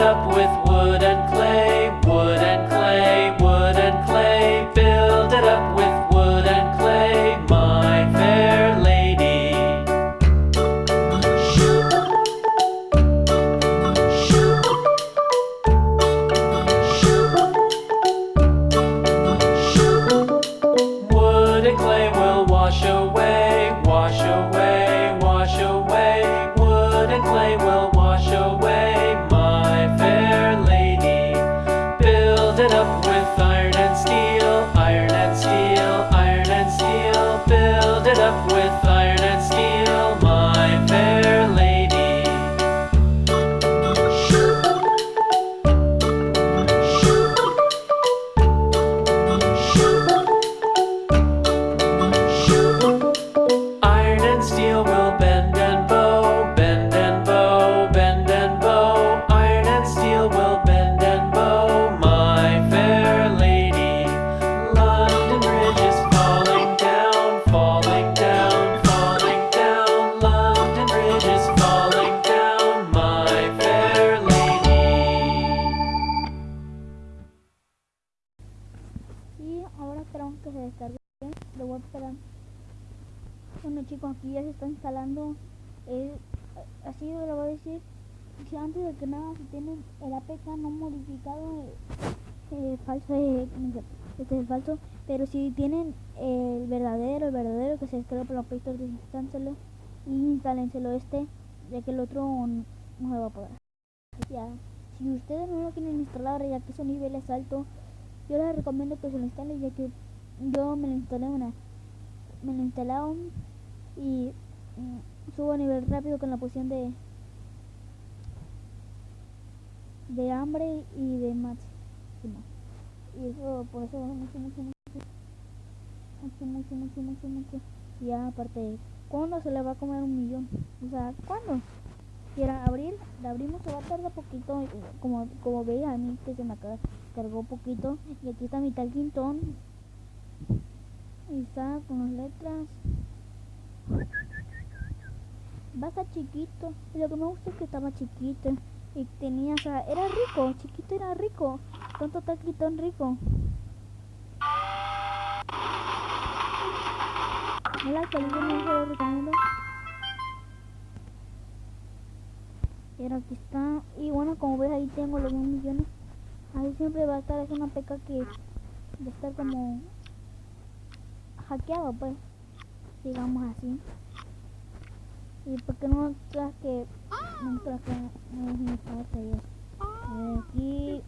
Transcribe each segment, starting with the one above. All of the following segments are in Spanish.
up with wood. Bueno chicos, aquí ya se está instalando. Eh, así lo voy a decir. Si antes de que nada, si tienen el APK no modificado, eh, falso, eh, este es falso. Pero si tienen el verdadero, el verdadero que se descarga por la Play Store, desinstálenselo y instálenselo este, ya que el otro no, no se va a poder. Ya. Si ustedes no lo quieren instalar ya que su nivel es alto, yo les recomiendo que se lo instalen ya que yo me lo instalé una me lo instalaron y mm, subo a nivel rápido con la posición de de hambre y de máximo y eso por eso mucho mucho mucho. Mucho mucho mucho mucho mucho. Y aparte ¿cuándo se le va a comer un millón? o sea ¿cuándo? quiera abrir, la abrimos, se va a tardar poquito, como, como veis a mí que se me cargó poquito, y aquí está mi tal quintón, y está con las letras, va a estar chiquito, y lo que me gusta es que estaba chiquito, y tenía, o sea, era rico, chiquito era rico, tanto tal quintón rico. No lo recomiendo. Pero aquí está. Y bueno, como ves ahí tengo los 1 millones. Ahí siempre va a estar, es una peca que va a estar como hackeado pues. Digamos así. Y porque no creas que no no es mi parte yo. Aquí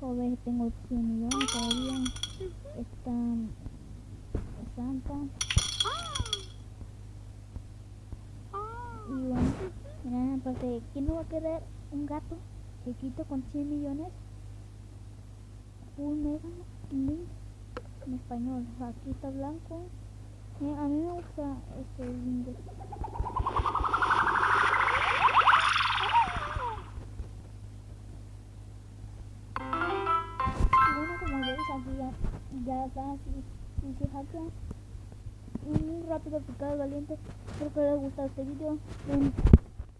puedo los tengo 100 millones todavía. Están Santa. Y bueno, miren, aparte, ¿quién no va a querer un gato chiquito con 100 millones? Un mega link en español. Aquí está blanco. Eh, a mí me gusta este bueno, como veis, aquí ya, ya está así, y se muy rápido, picado, valiente. Espero que les guste este video. Den,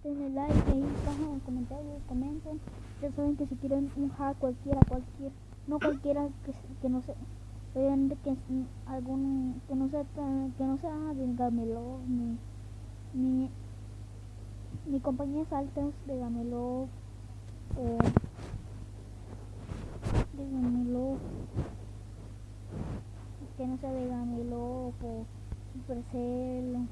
denle like ahí abajo en comentarios, comenten. Ya saben que si quieren un hack cualquiera, cualquier, no cualquiera que, que no sea, que algún que no sea que no sea de Gamelo ni ni ni compañías altas de Gamelo o de Gamelo que no sea de Gamelo o Supercell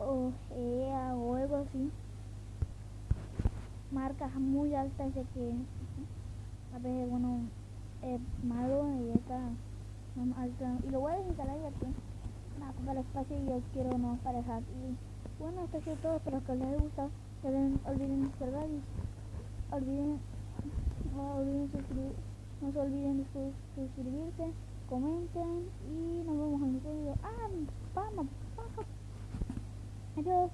o EA o algo así. Marcas muy altas de que a veces bueno es malo y está y lo voy a desinstalar ya que nada para el espacio y yo quiero no parejar y bueno esto es todo espero que les haya gustado no olviden descargar y olviden no olviden suscribir no se olviden de suscribirse comenten y nos vemos en otro video. Ah, vamos, vamos. Adiós.